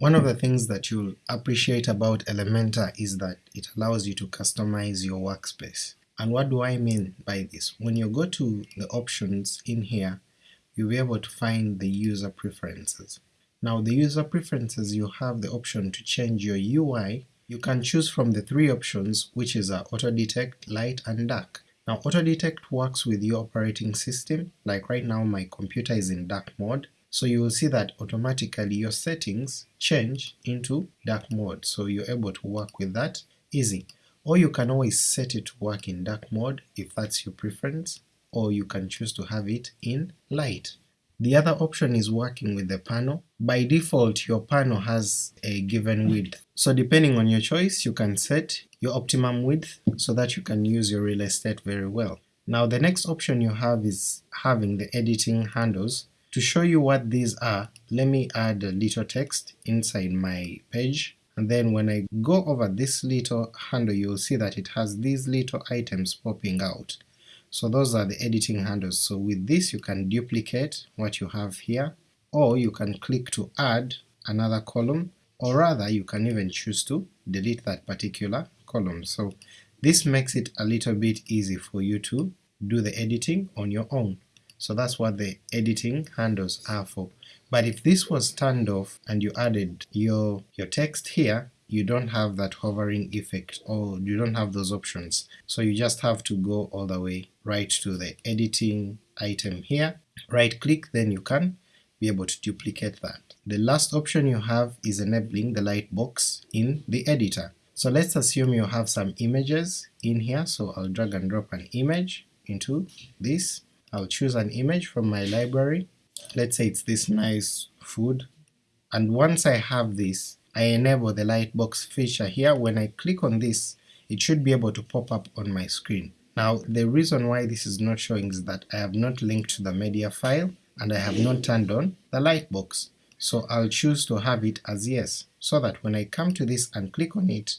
One of the things that you'll appreciate about Elementor is that it allows you to customize your workspace. And what do I mean by this? When you go to the options in here, you'll be able to find the user preferences. Now the user preferences you have the option to change your UI. You can choose from the three options which is auto detect, light and dark. Now auto detect works with your operating system, like right now my computer is in dark mode, so you will see that automatically your settings change into dark mode, so you're able to work with that easy. Or you can always set it to work in dark mode if that's your preference, or you can choose to have it in light. The other option is working with the panel. By default your panel has a given width, so depending on your choice you can set your optimum width so that you can use your real estate very well. Now the next option you have is having the editing handles. To show you what these are, let me add a little text inside my page, and then when I go over this little handle you'll see that it has these little items popping out. So those are the editing handles, so with this you can duplicate what you have here, or you can click to add another column, or rather you can even choose to delete that particular column. So this makes it a little bit easy for you to do the editing on your own. So that's what the editing handles are for. But if this was turned off and you added your, your text here, you don't have that hovering effect or you don't have those options. So you just have to go all the way right to the editing item here, right click, then you can be able to duplicate that. The last option you have is enabling the light box in the editor. So let's assume you have some images in here, so I'll drag and drop an image into this. I'll choose an image from my library, let's say it's this nice food, and once I have this, I enable the lightbox feature here, when I click on this it should be able to pop up on my screen. Now the reason why this is not showing is that I have not linked to the media file and I have not turned on the lightbox, so I'll choose to have it as yes, so that when I come to this and click on it,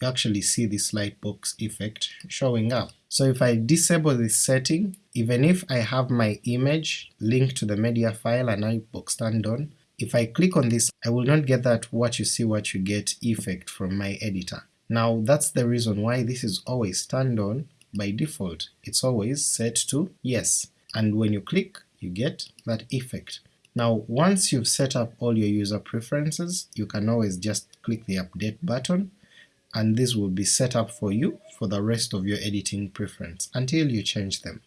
you actually see this lightbox effect showing up. So if I disable this setting, even if I have my image linked to the media file and lightbox turned on, if I click on this I will not get that what you see what you get effect from my editor. Now that's the reason why this is always turned on by default, it's always set to yes, and when you click you get that effect. Now once you've set up all your user preferences, you can always just click the update button and this will be set up for you for the rest of your editing preference until you change them.